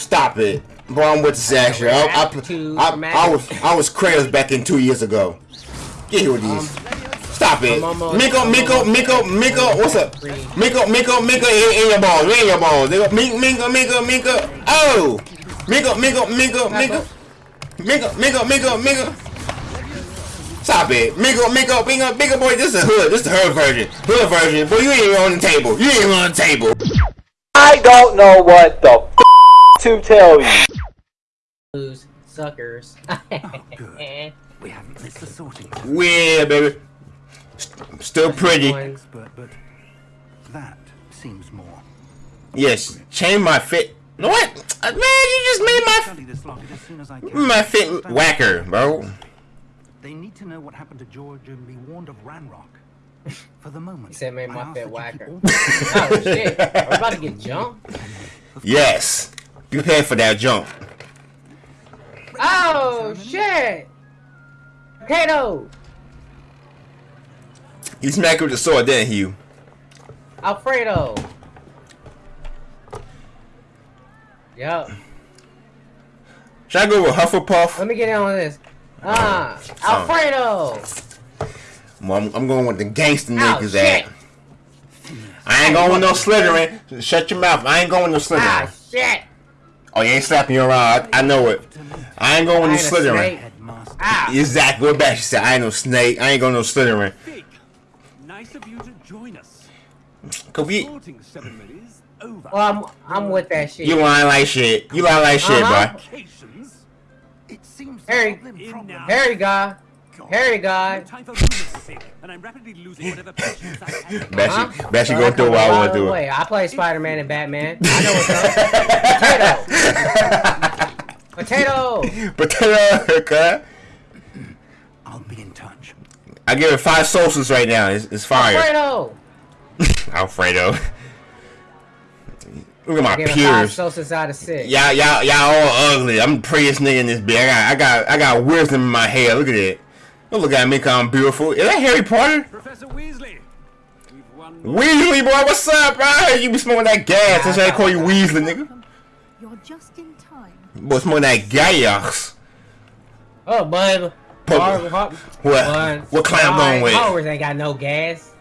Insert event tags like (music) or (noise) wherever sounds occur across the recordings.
Stop it. Boy, I'm with Sasha. I, I, I, I, was I was Kratos back in two years ago. Get here with these. Stop it. Miko, Miko, Miko, Miko, what's up? Miko, Miko, Miko, in, in your balls, in your balls. Miko, Miko, Miko, Miko. Oh! Miko, Miko, Miko, Miko. Miko, Miko, Miko, Miko. Stop it. Miko, Miko, Miko, Miko, boy, this is a hood. This is the hood version. Hood version. Boy, you ain't on the table. You ain't on the table. I don't know what the to tell you. Lose suckers. (laughs) oh, good. We haven't missed the sorting. Yeah, baby. Still pretty. Expert, but that seems more. Yes, change my fit. What? Uh, man, you just made my my fit whacker, bro. They need to know what happened to George and be warned of Ranrock. (laughs) For the moment, he said, "Made my fit whacker." (laughs) oh shit! Are we about to get jumped? Yes. Prepare for that jump. Oh shit! Potato. He smacked with the sword, didn't he? Alfredo. Yep. Should I go with Hufflepuff? Let me get in on this. Ah, Alfredo. Well, I'm, I'm, going with the gangster niggas at. I ain't going with no Slytherin. Shut your mouth. I ain't going with no Slytherin. Ah, shit. Oh, you ain't slapping you around. I, I know it. I ain't going with no Slytherin. Ah. Exactly what Bashy said. I ain't no snake. I ain't going no Slytherin. Nice of you to join us. Cause we. Well, I'm, I'm with that shit. You lying like shit. You lying like shit, uh -huh. bro. It seems Harry, Harry guy. Harry guy. And I'm rapidly losing whatever patience I have. Bashy. Bashy going through what I want to do. Wait, I play Spider-Man and Batman. I know what's (laughs) up. Potato. Potato. Potato. Okay. I'll be in touch. I give it five sauces right now. It's, it's fire. Alfredo. (laughs) Alfredo. Look at my peers. Sauces out of six. Y'all, y'all, y'all all ugly. I'm the prettiest nigga in this bitch. I got, I got, I got wisdom in my hair. Look at it. Don't look at me, cause I'm beautiful. Is that Harry Potter? Professor Weasley. Weasley, boy, what's up, bro? You be smoking that gas. That's why I call you Weasley, nigga. You're just in time. Boy, smoking that gas. Oh, bud. What? What, what clown going with? Hogwarts ain't got no gas.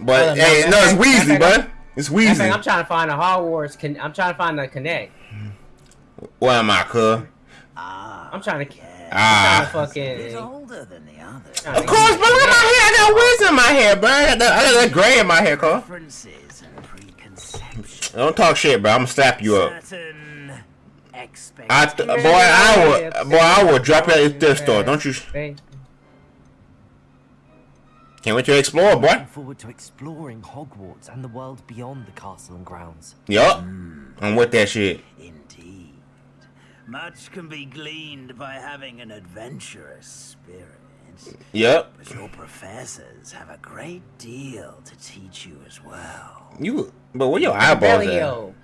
But hey, no, it's Weasley, bud. It's Weasley. I'm trying to find a Hogwarts. Con I'm trying to find the connect. What am I, cuz? Ah. I'm trying to. Ah. I'm trying to fucking. He's older than the. Of course, but look at my hair. I got wiz in my hair, bro. I got that, I got that gray in my hair, cuz. Differences and preconceptions. Don't talk shit, bro. I'm gonna slap you up. I th boy, I will, boy, I will drop you at your store. Don't you? Can't wait to explore, boy. Looking forward to exploring Hogwarts and the world beyond the castle and grounds. Yup. Mm. I'm with that shit. Indeed. Much can be gleaned by having an adventurous spirit. Yep. But your professors have a great deal to teach you as well. You, but where your eyeballs at?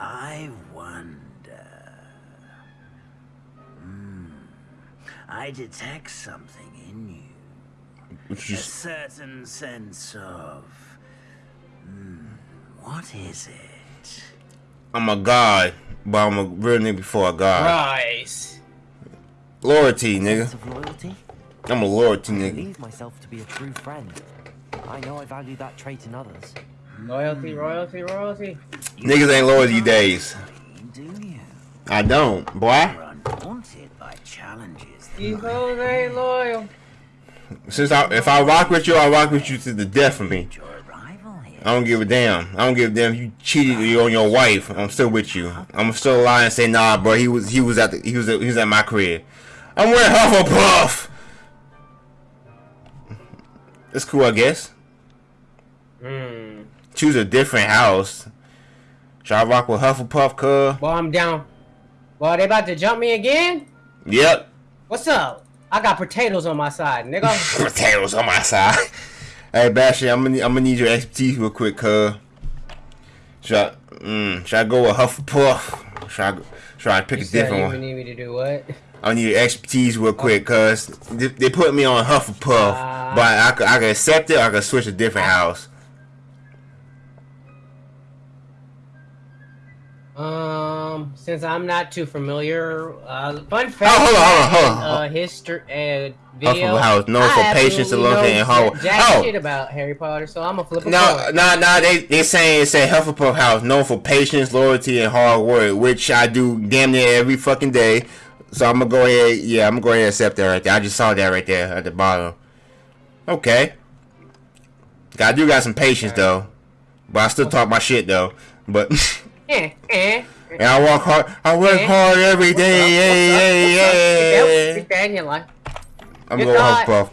I wonder. Hmm. I detect something in you. Which you... A certain sense of... Hmm, what is it? I'm a guy, but I'm a real nigga before a guy. Rise. Loyalty, nigga. Of loyalty? I'm a loyalty I nigga. believe myself to be a true friend. I know I value that trait in others. Loyalty, hmm. royalty, royalty. Niggas ain't loyal these days. Do you? I don't, boy. You're undaunted by challenges. These hoes ain't loyal. Since I, if I rock with you, I rock with you to the death of me. I don't give a damn. I don't give a damn you cheated on your wife. I'm still with you. I'm still lying and say nah, bro. He was he was at the, he was he was at my crib. I'm wearing Hufflepuff. It's cool, I guess. Hmm. Choose a different house. Should I rock with Hufflepuff, cuz? Well, I'm down. Well, they about to jump me again? Yep. What's up? I got potatoes on my side, nigga. (laughs) potatoes on my side. hey, Bashy, I'm gonna I'm gonna need your expertise real quick, cuz. Should I, mm, should I go with Hufflepuff? Should I, should I pick you a different you one? need me to do what? I need your expertise real quick, cuz they, they put me on Hufflepuff, uh, but I could, I could accept it or I could switch a different house. Um. Since I'm not too familiar, uh, fun fact. Oh, hold on, hold on, hold on. Uh, history, uh, video. Hufflepuff House known for patience and love and hard. Jack Oh, shit about Harry Potter, so I'm a flip no, no, no. They they saying it's a Hufflepuff House known for patience, loyalty, and hard work, which I do damn near every fucking day. So I'm gonna go ahead. Yeah, I'm gonna go ahead and accept that right there. I just saw that right there at the bottom. Okay. I do got some patience though, but I still talk my shit though. But eh. (laughs) and (laughs) I work hard. I work Eh? hard every What's up? Yeah, What's up? yeah, What's up? yeah. Keep that in your. I'm Good going God. Hufflepuff.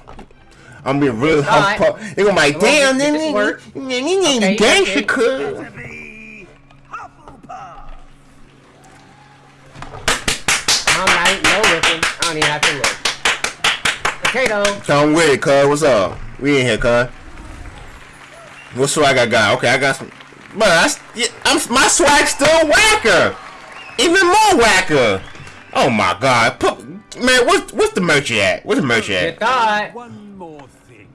I'm being real God. They're gonna be like, damn, then this you work. ain't Okay, gangster, okay. cuz. To be Hufflepuff. I'm not no looking. I don't even have to look. Potato. Come with it, cuz. What's up? We in here, cuz. What swag I got? Okay, I got some. But I, s- yeah, I'm my swag still whacker. Even more whacker. Oh my god. Put, man, what's what's the merch at? What's the merch at? thought. One more thing.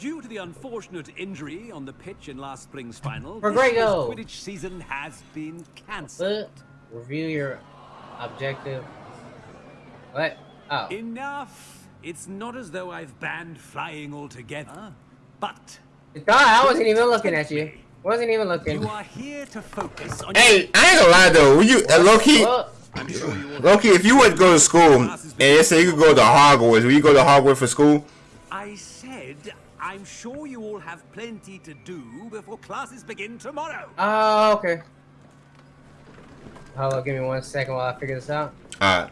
Due to the unfortunate injury on the pitch in last spring's final, For this year's Quidditch season has been cancelled. Review your objective. What? Oh. Enough! It's not as though I've banned flying altogether, but You thought I wasn't even looking at you. Wasn't even looking. you are here to focus on Hey, I ain't gonna lie though. When you uh, low key, Well, I'm sure you all low key, if you went to go to school and they say you could go to Hogwarts, will you go to Hogwarts for school? I said I'm sure you all have plenty to do before classes begin tomorrow. oh, okay. Hold on, give me one second while I figure this out. Alright.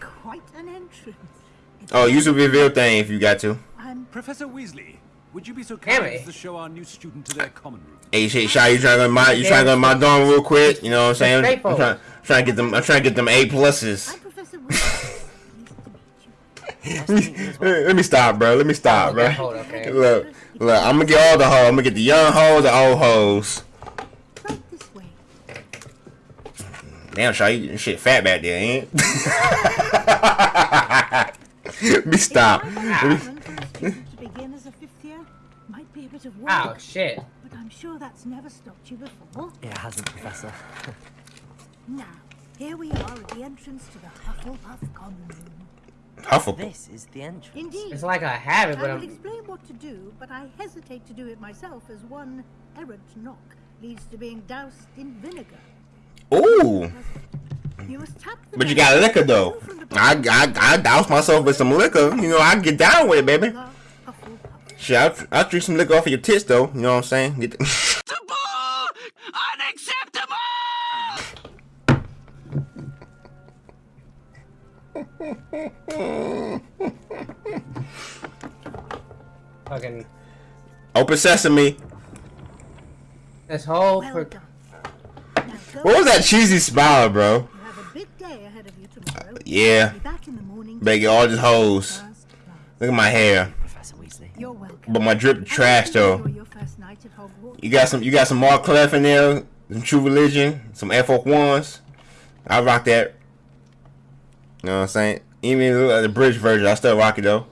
Quite an entrance. Oh, use the reveal thing if you got to. I'm Professor Weasley, would you be so kind as to show our new student to their common room? Hey, shit, Shy, you trying to go to my, you trying to go to my dorm real quick? You know what I'm saying? I'm Straightforward. trying, trying to get them, I'm trying to get them A pluses. I'm Professor Wilson. Pleased (laughs) to meet you. Nice to meet you as well. Let me stop, bro. Let me stop, bro. Hold, okay. (laughs) Look, look. I'm gonna get all the hoes. I'm gonna get the young hoes, the old hoes. Right this way. Damn, Shy, you shit fat back there, ain't? (laughs) it? me stop. If I were for a student to begin as a fifth year, might be a bit of work. Oh shit. But I'm sure that's never stopped you before. It hasn't, Professor. (laughs) Now, here we are at the entrance to the Hufflepuff Common Room. Hufflepuff. This is the entrance. Indeed. It's like I have it, but I will I'm. explain what to do, but I hesitate to do it myself as one errant knock leads to being doused in vinegar. Ooh, You must tap the but you got liquor though. Two from the I, I, I douse myself with some liquor. You know, I get down with it, baby. of the Hufflepuff. Shit, I'll, I'll drink some liquor off of your tits though. You know what I'm saying? Get the Unacceptable! Fucking. Open sesame. This whole. Well per- Now What was that cheesy smile, bro? You have a big day tomorrow. Yeah. Be back in the morning. Better get all these hoes. Look at my hair. But my drip trash though. You got some. You got some Mark Clef in there. Some True Religion. Some Air Force Ones. I rock that. You know what I'm saying? Even the bridge version, I still rock it though.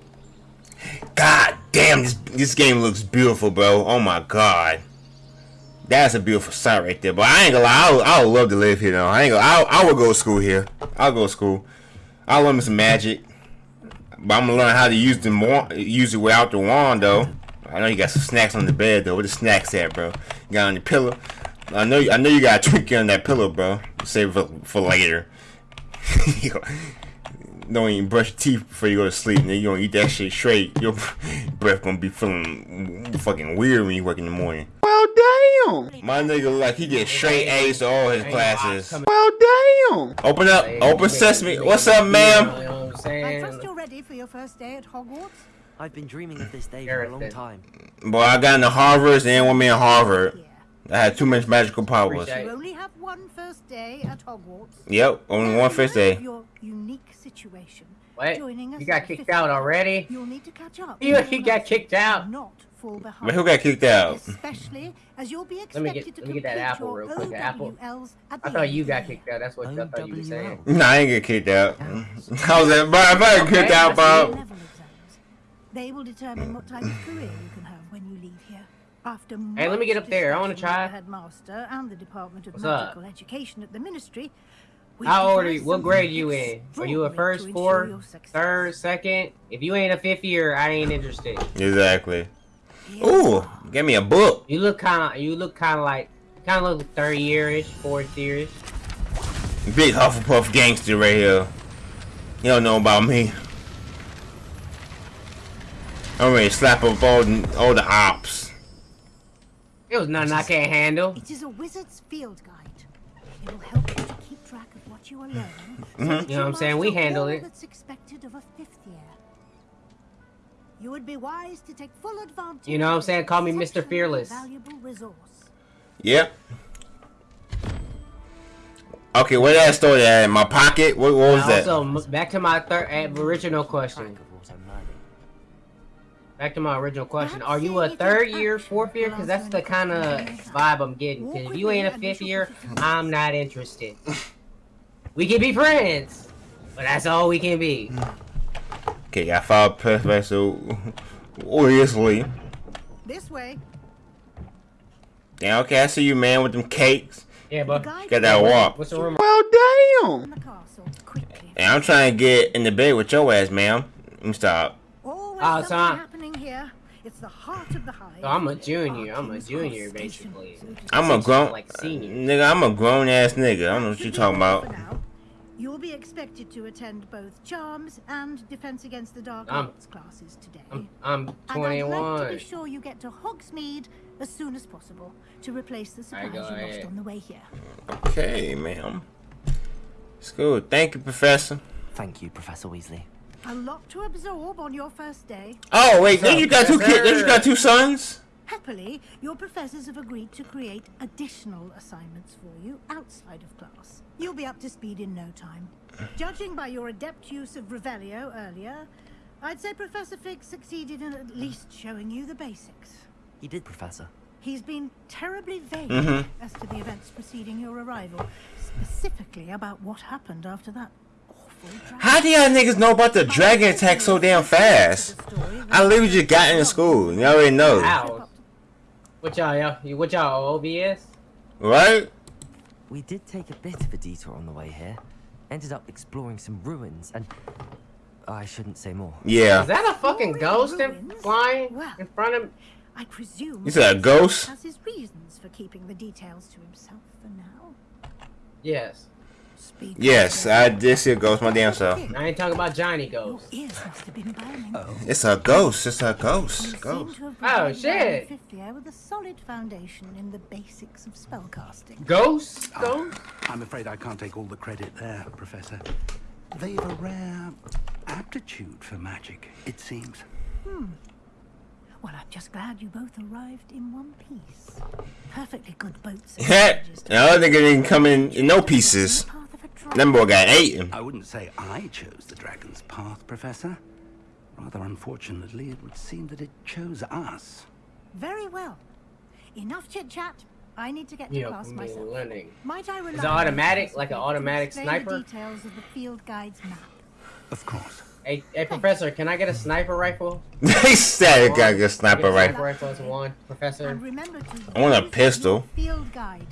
God damn, this this game looks beautiful, bro. Oh my god. That's a beautiful sight right there. But I ain't gonna lie, I would, I would love to live here though. I ain't gonna, I, I would go to school here. I'll go to school. I'll learn some magic. But I'm gonna learn how to use the use it without the wand though. I know you got some snacks on the bed though. Where the snacks at, bro? You got on your pillow. I know, I know you got a Twinkie on that pillow, bro. Save it for, for later. (laughs) Don't even brush your teeth before you go to sleep. And then you gonna eat that shit straight. Your (laughs) breath gonna be feeling fucking weird when you wake in the morning. Well, damn. My nigga look like he get straight A's to all his classes. Well, damn. Open up, open sesame. What's up, ma'am? know I'm I trust saying? you're ready for your first day at Hogwarts. I've been dreaming of this day for a long time. Boy, I got into Harvard and then one me in Harvard. I had too much magical powers. Appreciate You only have one first day at Hogwarts. Yep, only Now, one in first light of day. Your unique situation. What? Joining us You got kicked fifth out already? You'll need to catch up. You, (laughs) he got kicked out. Not fall behind. But who got kicked out? Especially as you'll be me get- to let me get that apple real quick, the apple. OWLs at I thought you got kicked out. That's what I thought you were saying. OWL. Nah, I ain't get kicked out. How's that? (laughs) Bro, if I get kicked out, Bob. They will determine what type of career you can have when you leave here. After Hey, let me get up there. I wanna try. Headmaster and the Department of What's Magical up? Education at the Ministry. We How old are you? What something grade you in? Are you a first, to fourth, third, second? If you ain't a fifth year, I ain't interested. Exactly. Ooh, give me a book. You look kind of, you look kind of like, kind of look third yearish, fourth yearish. Big Hufflepuff gangster right here. You don't know about me. I'm ready to slap up all the, all the ops. It was nothing I can't handle. It is a wizard's field guide. It will help you to keep track of what you are learning. so Mhm. You know what I'm saying? We master handle it. That's expected of a fifth year. You would be wise to take full advantage. You know what I'm saying? Call me Mr. Fearless. Valuable resource. Yep. Okay, where that story at? In my pocket? What, what was that? Also, back to my third uh, original question. Track of what I'm learning. Back to my original question. Are you a third year, action fourth year? Because that's the kind of vibe I'm getting. Because if you ain't a fifth year, I'm not interested. (laughs) We can be friends, but that's all we can be. Okay, I found Professor Weasley. This way. Yeah, okay, I see you, man, with them cakes. Yeah, but Got that walk. what's the room? Well, damn. in the. And I'm trying to get in the bed with your ass, ma'am. Let me stop. Always Oh, something so I- happening here. It's the heart of the hive. So I'm a junior. I'm a junior, basically. I'm a grown like senior. nigga. I'm a grown ass nigga. I don't know what you Should be talking about. For now. You will be expected to attend both Charms and Defense Against the Dark I'm- Arts classes today. I'm, I'm and I'd like to be sure you get to Hogsmeade as soon as possible to replace the supplies go you lost on the way here. Okay, ma'am. It's good. Thank you, Professor. Thank you, Professor Weasley. A lot to absorb on your first day. Oh wait, then up, you got two kids. Then you Professor? got two sons. Happily, your professors have agreed to create additional assignments for you outside of class. You'll be up to speed in no time. Judging by your adept use of Revelio earlier, I'd say Professor Fig succeeded in at least showing you the basics. He did, Professor. He's been terribly vague Mhm. as to the events preceding your arrival, specifically about what happened after that awful dragon. How do y'all niggas know about the dragon attack so damn fast? I literally just got into school. y'all already know, Ow. What y'all, y'all, what y'all, OBS? right? We did take a bit of a detour on the way here. Ended up exploring some ruins and... I shouldn't say more. Yeah. Is that a fucking ghost in, flying Well. in front of I presume You said a ghost? has his reasons for keeping the details to himself for now. Yes. Speak Yes, I did see a ghost my damn self. I ain't talking about Johnny Your Ghost. ears must have been burning. It's a ghost. It's a ghost. Ghost. Oh, shit. the fifth with a solid foundation in the basics of spellcasting. Ghost? Ghost? I'm afraid I can't take all the credit there, Professor. They've a rare aptitude for magic, it seems. Hmm. Well, I'm just glad you both arrived in one piece. Perfectly good boats. and (laughs) Heh. carriages to The other nigga didn't come in in no pieces. The path of a dragon. Boy got eaten. I wouldn't say I chose the dragon's path, Professor. Rather unfortunately, it would seem that it chose us. Very well. Enough chit chat. I need to get to Yeah, class I'm myself. learning. Might I rely it on automatic, like an automatic explain sniper? The details of the field guide's map. Of course. Hey, hey, Professor, can I get a sniper rifle? They said got a Get sniper a rifle. Sniper rifle as one, Professor. And remember to I want a pistol. Field guide.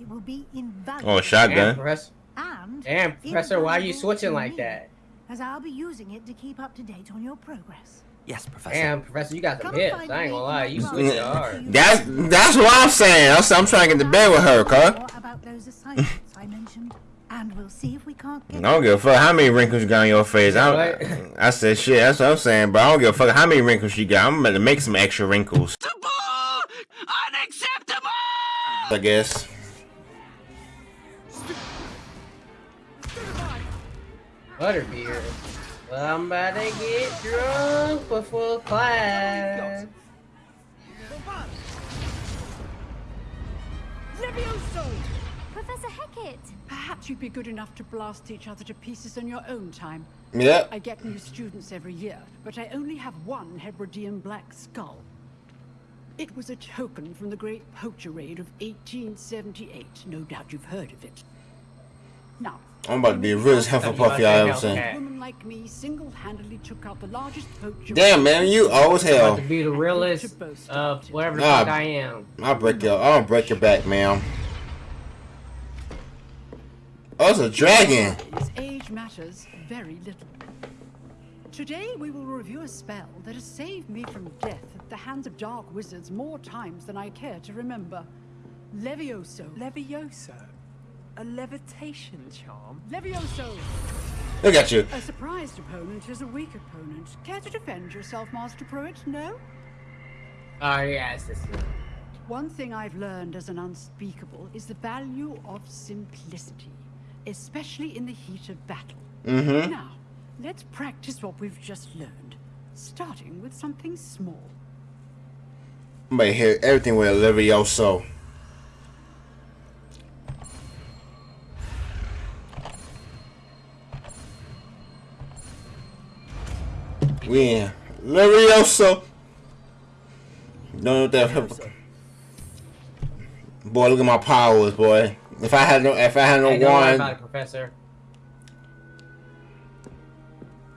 It will be invaluable. Oh, a Damn, shotgun. Professor. And Damn, Professor, why are you switching like me, that? As I'll be using it to keep up to date on your progress. Yes, Professor. Damn, Professor, you got some Come hips. I ain't gonna lie, you my switched class. hard. That's that's what I'm saying. I'm, I'm trying to get to bed with her, cuz. About those assignments I mentioned, and we'll see if we can't I don't give a fuck how many wrinkles you got on your face. I, I said shit. That's what I'm saying, but I don't give a fuck how many wrinkles you got. I'm about to make some extra wrinkles. Unacceptable! I guess. Butterbeer. Well, I'm about to get drunk before class. Professor Hecat! Perhaps you'd be good enough to blast each other to pieces in your own time. Yeah. I get new students every year, but I only have one Hebridean black skull. It was a token from the Great Poacher Raid of 1878. No doubt you've heard of it. Now, I'm about to be the realest Hufflepuff y'all ever seen. a woman like me single-handedly took out the largest poacher. Damn, man, you old as hell. To be the realest of whatever the Nah, fuck I am. I'll break your, I'll break your back, man. Oh, it's a dragon. His Age matters very little. Today we will review a spell that has saved me from death at the hands of dark wizards more times than I care to remember. Levioso. Levioso? A levitation charm? Levioso! Look at you. A surprised opponent is a weak opponent. Care to defend yourself, Master Pruitt? No? Oh yes, this is. One thing I've learned as an unspeakable is the value of simplicity, especially in the heat of battle. Mm-hmm. Now, let's practice what we've just learned, starting with something small. I'm gonna hit everything with a Levioso. We in Levioso. Don't know what that. Boy, look at my powers, boy. If I had no, if I had no Hey, worry wand, about it, Professor.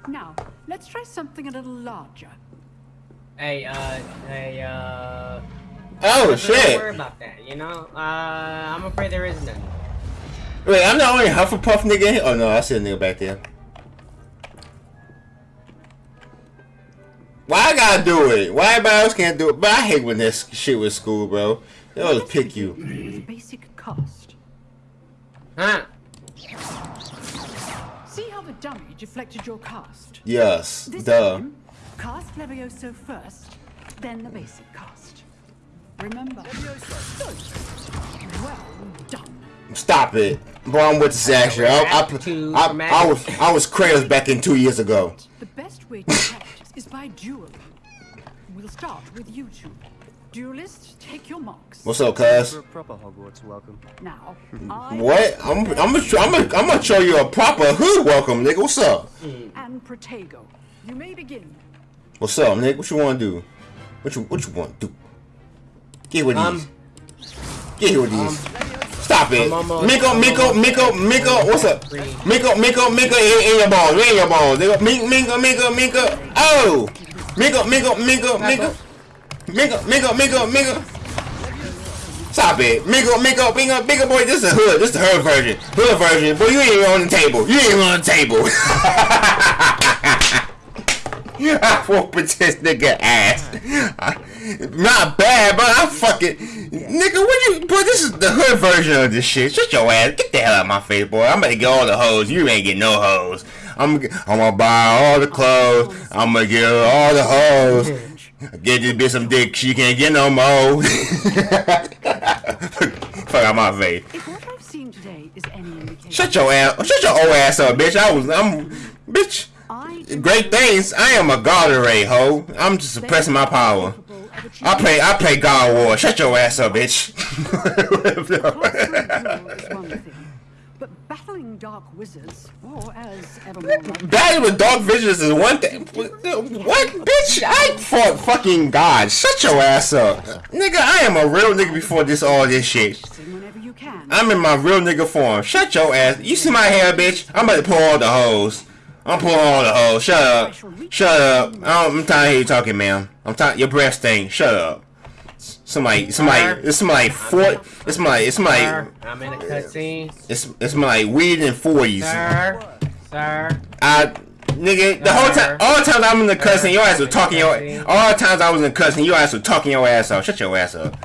Now, let's try something a little larger. Hey, uh, hey, uh. Oh, Professor, shit. Don't worry about that. You know, uh, I'm afraid there is none. Wait, I'm the only Hufflepuff nigga. Oh no, I see a nigga back there. Why I gotta do it? Why everybody else can't do it? But I hate when this shit with school, bro. They always pick you. With a basic cost. Huh? See how the dummy deflected your cast? Yes, This duh. time, cast Levioso first, then the basic cast. Remember? Good. Well done. Stop it, boy. I'm with the Zasher. I, I, I, I was I was Kratos back in two years ago. The best way to practice is by duel. We'll start with you two. Duelists, take your marks. What's up, cuz? For a proper Hogwarts welcome. Now, I What? I'm I'm gonna I'm gonna I'm gonna show you a proper hood welcome, nigga. What's up? and Protego. You may begin. What's up, nigga? What you want to do? What you what you want to do? Get with Um, these. Get here with these. Stop it. Miko, Miko, Miko, Miko, what's up? Miko, Miko, Miko, in, in your balls, in your balls. nigga. Mi- Miko, Miko, Miko. Oh! Miko, Miko, Miko, Miko. Miko, Miko, Miko, Miko. Stop it. Miko, Miko, Miko, Miko, boy, this is hood. This is the hood version. Hood version. Boy, you ain't even on the table. You ain't even on the table. I whooping this nigga ass. Not bad, but I'm fucking nigga. What you? Boy, this is the hood version of this shit. Shut your ass. Get the hell out of my face, boy. I'm gonna get all the hoes. You ain't get no hoes. I'm I'm gonna buy all the clothes. I'm gonna get all the hoes. (laughs) Get this bitch some dick. She can't get no more. (laughs) Fuck out my face. If what I've seen today is any indication, Shut your ass. Shut your old ass up, bitch. I was. I'm. Bitch. Great things. I am a god array, ho. I'm just suppressing my power. I play. I play God War. Shut your ass up, bitch. (laughs) but battling dark wizards, or as Battle with dark visions is one thing. What, bitch? I fought fucking God. Shut your ass up, nigga. I am a real nigga before this all this shit. whenever you can. I'm in my real nigga form. Shut your ass. You see my hair, bitch? I'm about to pull all the hoes. I'm pulling all the hoes. Shut up. Shut up. I'm tired of you talking, man. I'm tired. Your breath stink. Shut up. Somebody, somebody, it's somebody four. It's my, it's my. I'm in a cutscene. It's it's my weed in forties. Sir, sir. I nigga the whole time all the times I'm in the cussing, your ass was talking your all the times I was in the cussing, your ass was talking your ass off. Shut your ass up.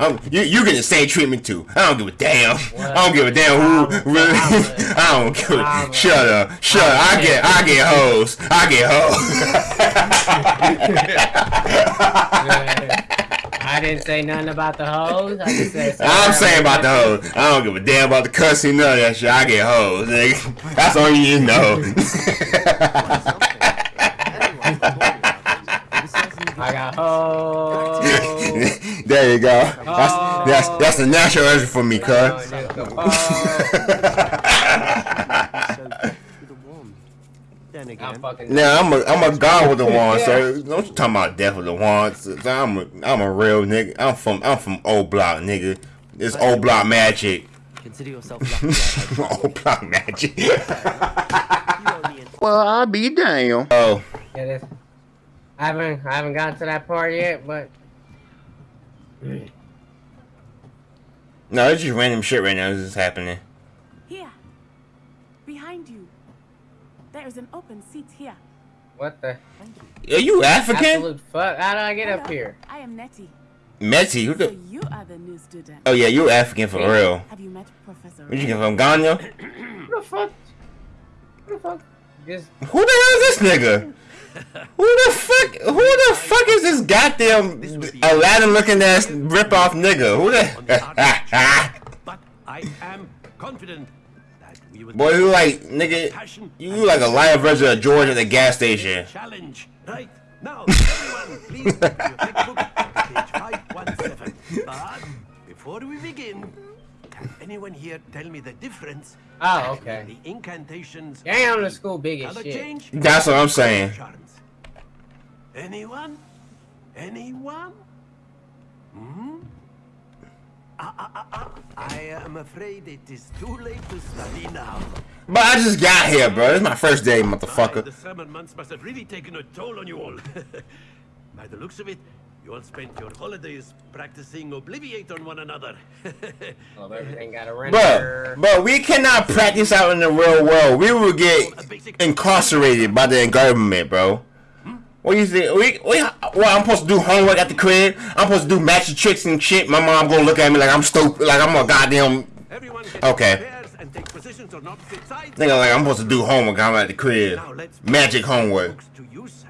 Um, you you get the same treatment too. I don't give a damn. I don't give a damn who (laughs) really. (laughs) I don't give. A, shut up. Shut up. I get I get hoes. I get hoes. I didn't say nothing about the hoes. I just said. I'm saying about the hoes. I don't give a damn about the cussing, none of that shit. I get hoes, nigga. That's all you need to know. (laughs) I got hoes. There you go. That's oh. that's that's the natural answer for me, cuz. Oh, oh. (laughs) Then again, Now I'm a I'm a god with the (laughs) wand, so don't you talking about death with the wand. So I'm a I'm a real nigga. I'm from I'm from old block, nigga. It's old block magic. Consider yourself lucky. (laughs) oh, block magic. well, I'll be damn. Oh. Yeah, this. I haven't I haven't gotten to that part yet, but. No, it's just random shit right now. This is happening. Here, behind you. There is an open seat here. What the? Are you African? Absolute fuck! How do I get Hello, up here? I am Nettie. Metty, who So the? you are the new student. Oh yeah, you African for real. Have you met Professor? Where you get from Ghana? Who the fuck? Who the fuck? Just Who the hell is this nigga? Who the fuck? Who the fuck is this goddamn Aladdin looking ass rip off nigga? Who the? but (laughs) I am confident that we will Boy, you like nigga? You like a live version of George at the gas station. challenge. Right now, (laughs) everyone, please take your textbook to page 517. But before we begin, anyone here tell me the difference Oh, okay. the incantations Damn, the school big as shit. change That's what I'm saying. charms? Anyone? Anyone? Hmm? Ah, ah, ah. I am afraid it is too late to study now. But I just got here, bro. It's my first day, My, motherfucker. the seven months must have really taken a toll on you all. (laughs) By the looks of it, you all spent your holidays practicing Obliviate on one another. (laughs) Well, everything got a Bro, render. bro, we cannot practice out in the real world. We will get incarcerated by the government, bro. What you think? We, we, well, I'm supposed to do homework at the crib. I'm supposed to do magic tricks and shit. My mom gonna look at me like I'm stupid, like I'm a goddamn. Okay. and take positions on opposite sides. Nigga, like I'm supposed to do homework. I'm at the crib. Magic homework. to use as the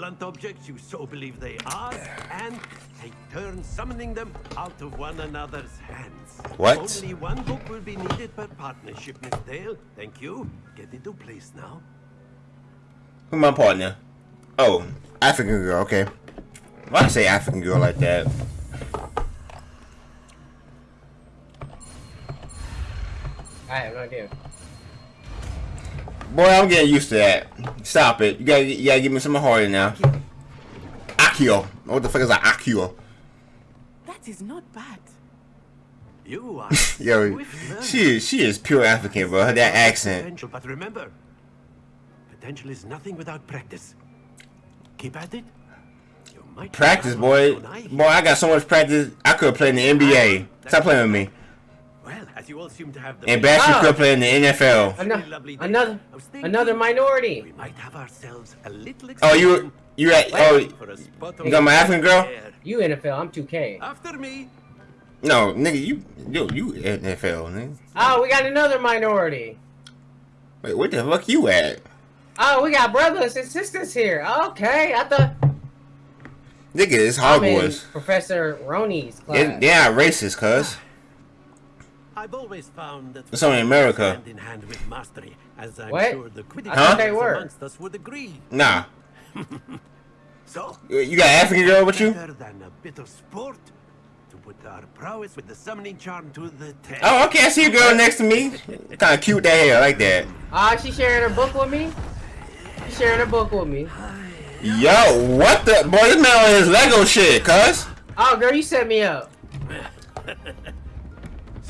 blunt objects you so believe they are, and take turns summoning them out of one another's hands. What? Only one book will be needed per partnership, Miss Dale. Thank you. Get into place now. Who my partner? Oh, African girl. Okay. Why I say African girl like that? I have no idea. Boy, I'm getting used to that. Stop it. You gotta, you gotta give me some harder now. Accio. What the fuck is an Accio? That is not bad. You are (laughs) Yo, she is she is pure African, bro. Her that accent. Potential, but remember, potential is nothing without practice. Keep at it. You might Practice, boy. Boy, I got so much practice. I could play in the NBA. Stop playing with me. Well, as you all seem to have the And Bastion Ah. could play in the NFL. Another, another, another minority. We might have ourselves a little Oh, you you at oh for a spot you got my African girl? You NFL, I'm 2K. After me. No, nigga, you you you NFL, nigga. Oh, we got another minority. Wait, where the fuck you at? Oh, we got brothers and sisters here. Okay, I thought Nigga, it's I'm in Hogwarts. Professor Roni's class. They, they not racist, cuz. I've always found that It's only America. hand in hand with mastery, as I'm What? sure the Quidditch I thought they were. amongst us would agree. Nah. (laughs) So, You got African girl with you? better than a bit of sport to put our prowess with the summoning charm to the test. Oh, okay, I see a girl next to me. Kinda cute that hair, I like that. Ah, she sharing her book with me? She sharing a book with me. Yo, what the boy, this man on his Lego shit, cuz. Oh, girl, you set me up. (laughs)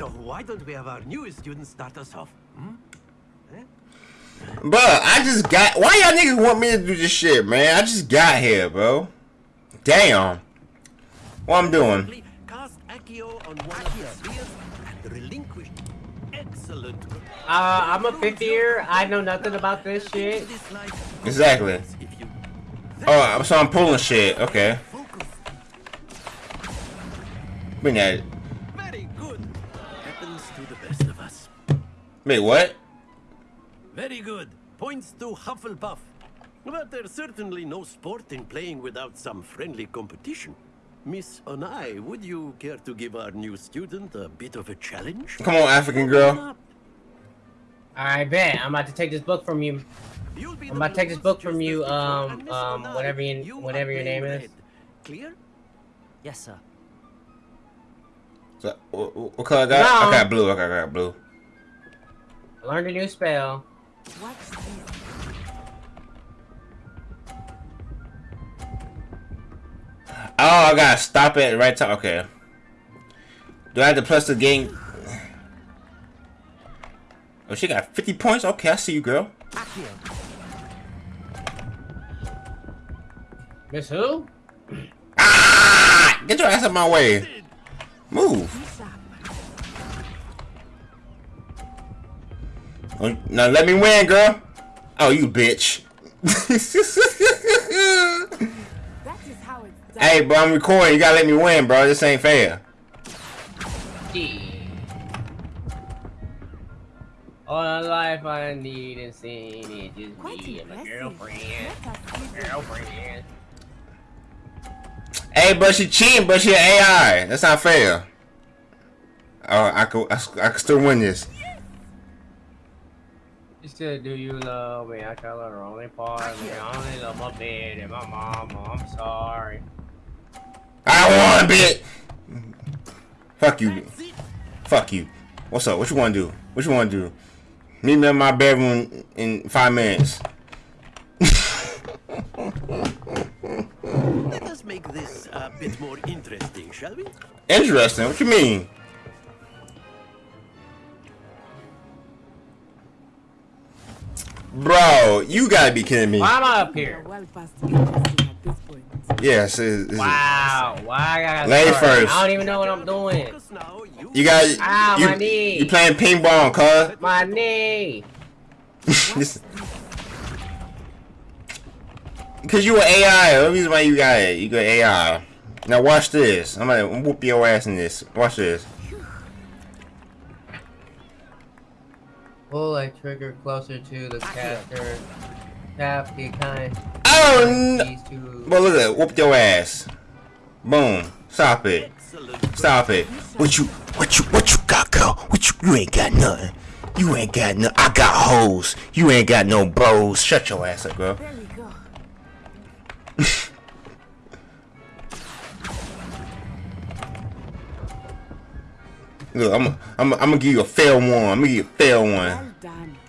So why don't we have our newest student start us off? Hmm? Bruh, I just got why y'all niggas want me to do this shit, man? I just got here, bro. Damn. What I'm doing? Cast Accio on one of the spheres and relinquish. Excellent. Uh, I'm a fifth year. I know nothing about this shit. Exactly. Oh, so I'm pulling shit. Okay. Bring that. Wait, what? Very good. Points to Hufflepuff. But there's certainly no sport in playing without some friendly competition. Miss Onai, would you care to give our new student a bit of a challenge? Come on, African girl. I bet. I'm about to take this book from you. I'm about to take this book from you. Um, um, whatever you, whatever your name is. Clear? Yes, sir. So, what, what what color I got? I No. got blue. Okay, I got blue. I learned a new spell. Oh, I gotta stop it right time. Okay. Do I have to press the game? Oh, she got 50 points? Okay, I see you, girl. Miss who? Ah! Get your ass out my way. Move. Now let me win, girl. Oh, you bitch. hey, bro, I'm recording. You gotta let me win, bro. This ain't fair. All the life I need is seeing it just be my girlfriend. Girlfriend. Hey, but she cheating, but she an AI. That's not fair. Oh, I could, I, I could still win this. She said, "Do you love me?" I tell her only part of me. I only love my bed and my mama. I'm sorry. I want a bit. Fuck you. Fuck you. What's up? What you want to do? What you want to do? Meet me in my bedroom in five minutes. Let us make this a bit more interesting, shall we? Interesting? What you mean? Bro, you gotta be kidding me. Why am I up here? Yes. It's, wow. Why I gotta Lady start? first. I don't even know what I'm doing. You got Ah, you, my knee. you playing (laughs) ping pong, cuz. My knee. Cause you an AI. The reason why you got it, you got AI. Now watch this. I'm gonna whoop your ass in this. Watch this. Pull a trigger closer to the caster. Tap the kind. Oh no! Well, look at that. Whoop your ass. Boom. Stop it. Stop it. What you, what you, what you got, girl? What you, you ain't got nothing. You ain't got no. I got hoes. You ain't got no bros. Shut your ass up, girl. (laughs) Look, I'm, I'm, I'm gonna give you a fair one. I'm gonna give you a fair one.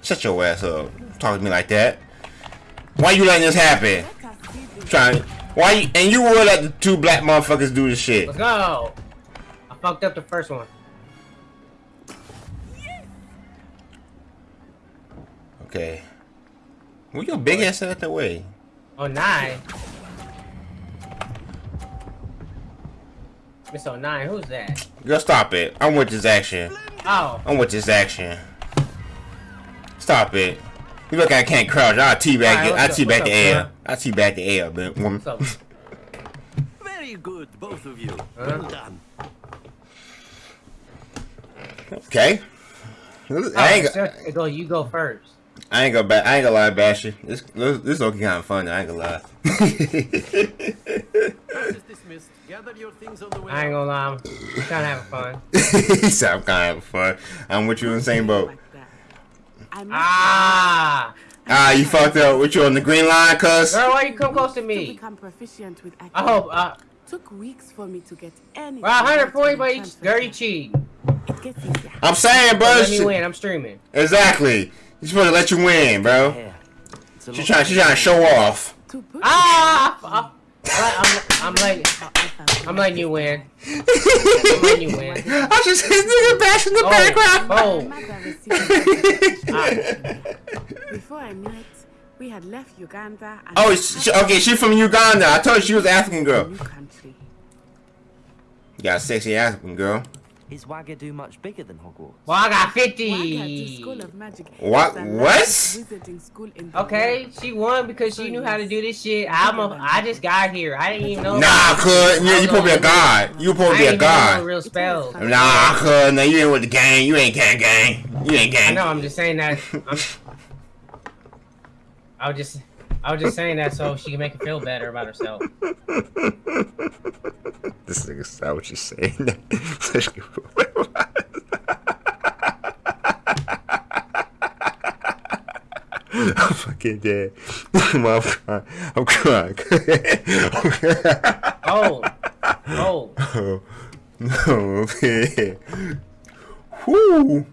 Shut your ass up. Talk to me like that. Why you letting this happen? Trying. Why you, and you would let the two black motherfuckers do this shit? Let's go. I fucked up the first one. Okay. Move your big ass out that way. Oh nine. Miss 09, who's that? Girl, stop it. I'm with this action. Oh. I'm with this action. Stop it. You look like I can't crouch. I'll teabag Alright, it. I'll what's up, teabag the air. I'll teabag the air, but woman. (laughs) Very good, both of you. Well done. Okay. Oh, I ain't, go, so- go, you go first. I ain't gonna ba- I ain't gonna lie, Bash you. This this, this is okay kind of fun. I ain't gonna lie. Dismissed. Gather your things (laughs) on the way. I ain't gonna lie, I'm kind of having fun. (laughs) he said I'm kind of having fun. I'm with you in the same boat. Ah! Ah, you fucked up. With you on the green line, cuz? Girl, why you come close to To me? become proficient with I hope, uh, Took weeks for me to get any. well, 100 points by each girl you cheat. I'm saying, bro. Let me win, I'm streaming. Exactly. You're supposed to let you win, bro. She's trying, she trying to show off. Ah! I'm, I'm letting, I'm letting you win. I'm letting you win. I just hit nigga bash in the Oh, background. oh. Before I knew it, we had left Uganda. And Oh, she, okay, she's from Uganda. I told you she was an African girl. country. You got a sexy African girl. Is Wagadu much bigger than Hogwarts? Well, I Wagadu 50. School of Magic What? is What? largest wizarding school in the Okay, she won because she knew how to do this shit. I'm a, I just got here. I didn't even know. Nah, cuz. Yeah, you supposed to be a god. You supposed to be I a didn't even know god. real spells. Nah, cuz. Nah, you ain't with the gang. You ain't gang gang. You ain't I gang. know. I'm just saying that. I'm, (laughs) I was just, I was just saying that so she can make her feel better about herself. (laughs) This nigga saw what you saying. (laughs) (laughs) I'm fucking dead. (laughs) I'm crying. I'm crying. Oh, oh. oh. No. yeah. Whoo.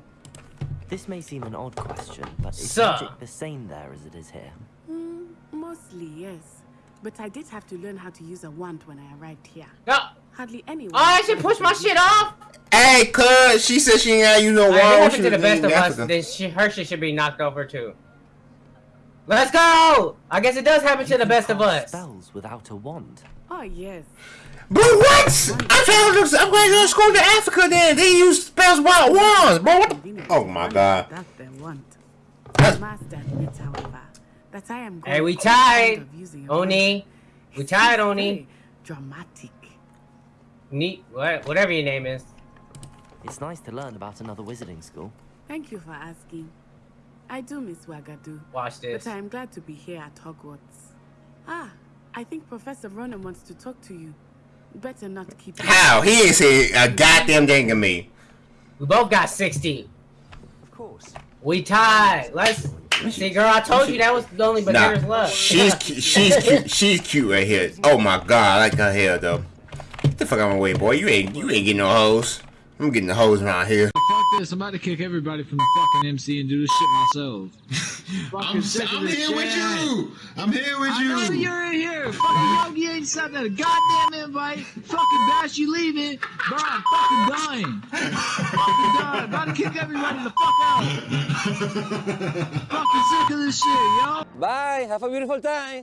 This may seem an odd question, but is Sir. magic the same there as it is here? Mm, mostly, yes. But I did have to learn how to use a wand when I arrived here. No. Hardly anyone. Oh, I should push my shit off. Hey, cuz she said she ain't got you no Alright, wall. it She happened to the best in of us. Africa. Then she, her shit should be knocked over too. Let's go! I guess it does happen to the best of us. Spells without a wand. Oh yes. But what? I'm trying to I'm going to school to Africa then. They use spells without wands, bro. What the- Oh my god. That they want. I must admit, however, that I am. Going Hey, we growing fond tied. of using a Oni. We tied, Oni. Dramatic. Neat. Whatever your name is. It's nice to learn about another wizarding school. Thank you for asking. I do miss Wagadu. Watch this. But I am glad to be here at Hogwarts. Ah, I think Professor Ronen wants to talk to you. Better not keep. How? He is say a goddamn thing to me. We both got 60. Of course. We tied. Let's see, girl. I told you that was the only beginner's Nah, luck. she's cu- she's cute. She's cute right here. Oh my god, I like her hair though. Get the fuck out of my way, boy. You ain't you ain't getting no hoes. I'm getting the hoes around here. Fuck this, I'm about to kick everybody from the fucking MC and do this shit myself. (laughs) I'm, I'm this here with you. I'm here with I you. know you're in here. Fucking Yogi ain't sent that a goddamn invite. Fucking Bash, you leaving. Bro, I'm fucking dying. fucking dying. About to kick everybody the fuck out. (laughs) fucking sick of this shit, yo. Bye. Have a beautiful time.